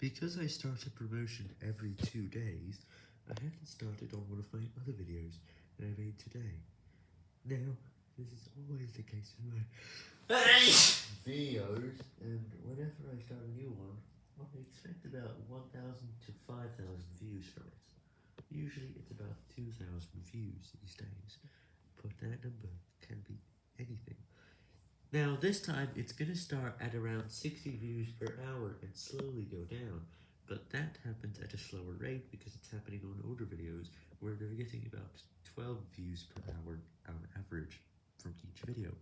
Because I start a promotion every two days, I haven't started on one of my other videos that I made today. Now, this is always the case with my videos, and whenever I start a new one, I expect about 1,000 to 5,000 views from it. Usually it's about 2,000 views these days, but that number can be anything. Now this time it's gonna start at around 60 views per hour and slowly go down, but that happens at a slower rate because it's happening on older videos where they're getting about 12 views per hour on average from each video.